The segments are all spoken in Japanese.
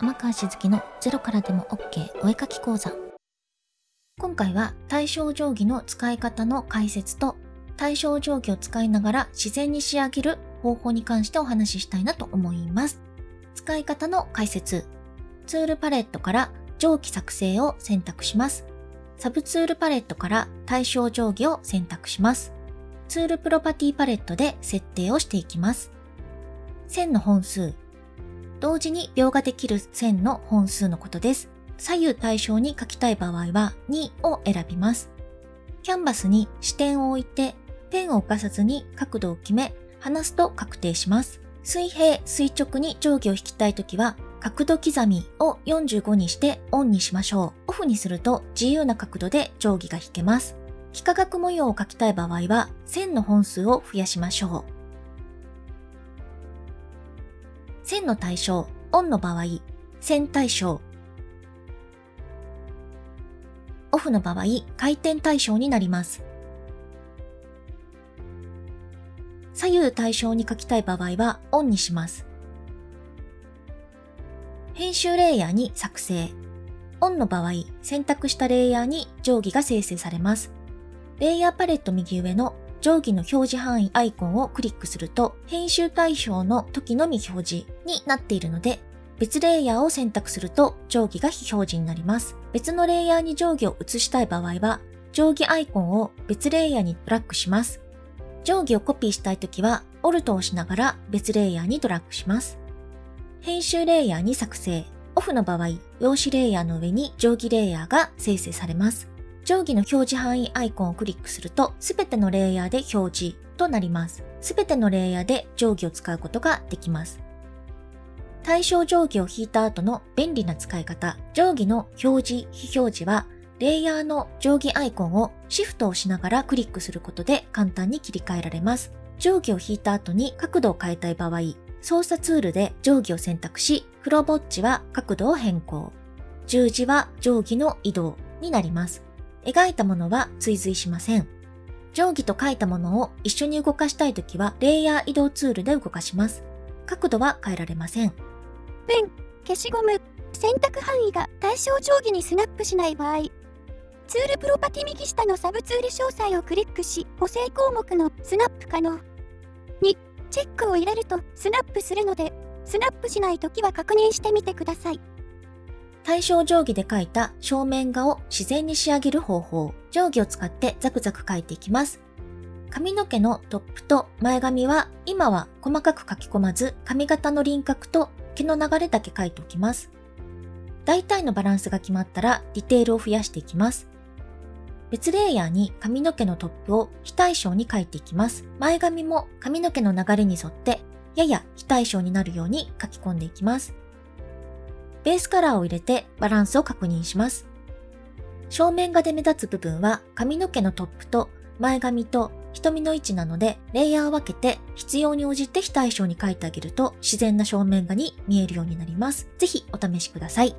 天川しずきのゼロからでも OK お絵描き講座。今回は対称定規の使い方の解説と対称定規を使いながら自然に仕上げる方法に関してお話ししたいなと思います。使い方の解説。ツールパレットから定規作成を選択します。サブツールパレットから対称定規を選択します。ツールプロパティパレットで設定をしていきます。線の本数。同時に描ができる線の本数のことです。左右対称に書きたい場合は2を選びます。キャンバスに視点を置いてペンを浮かさずに角度を決め離すと確定します。水平、垂直に定規を引きたいときは角度刻みを45にしてオンにしましょう。オフにすると自由な角度で定規が引けます。幾何学模様を描きたい場合は線の本数を増やしましょう。線の対象、オンの場合、線対象。オフの場合、回転対象になります。左右対称に書きたい場合はオンにします。編集レイヤーに作成。オンの場合、選択したレイヤーに定規が生成されます。レイヤーパレット右上の定規の表示範囲アイコンをクリックすると、編集対象の時のみ表示になっているので、別レイヤーを選択すると定規が非表示になります。別のレイヤーに定規を移したい場合は、定規アイコンを別レイヤーにドラッグします。定規をコピーしたいときは、オルトを押しながら別レイヤーにドラッグします。編集レイヤーに作成。オフの場合、用紙レイヤーの上に定規レイヤーが生成されます。定規の表示範囲アイコンをクリックすると、すべてのレイヤーで表示となります。すべてのレイヤーで定規を使うことができます。対象定規を引いた後の便利な使い方。定規の表示、非表示は、レイヤーの定規アイコンをシフトをしながらクリックすることで簡単に切り替えられます。定規を引いた後に角度を変えたい場合、操作ツールで定規を選択し、クロボッチは角度を変更。十字は定規の移動になります。描いたものは追随しません。定規と描いたものを一緒に動かしたいときは、レイヤー移動ツールで動かします。角度は変えられません。ペン、消しゴム、選択範囲が対称定規にスナップしない場合、ツールプロパティ右下のサブツール詳細をクリックし、補正項目のスナップ可能。チェックを入れるとスナップするので、スナップしないときは確認してみてください。対象定規で描いた正面画を自然に仕上げる方法。定規を使ってザクザク描いていきます。髪の毛のトップと前髪は今は細かく書き込まず髪型の輪郭と毛の流れだけ描いておきます。大体のバランスが決まったらディテールを増やしていきます。別レイヤーに髪の毛のトップを非対称に描いていきます。前髪も髪の毛の流れに沿ってやや非対称になるように書き込んでいきます。ベースカラーを入れてバランスを確認します。正面画で目立つ部分は髪の毛のトップと前髪と瞳の位置なので、レイヤーを分けて必要に応じて非対称に描いてあげると自然な正面画に見えるようになります。ぜひお試しください。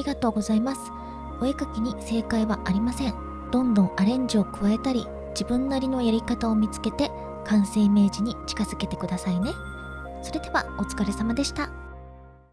りがとうございます。お絵描きに正解はありません。どんどんアレンジを加えたり、自分なりのやり方を見つけて、完成イメージに近づけてくださいね。それではお疲れ様でした。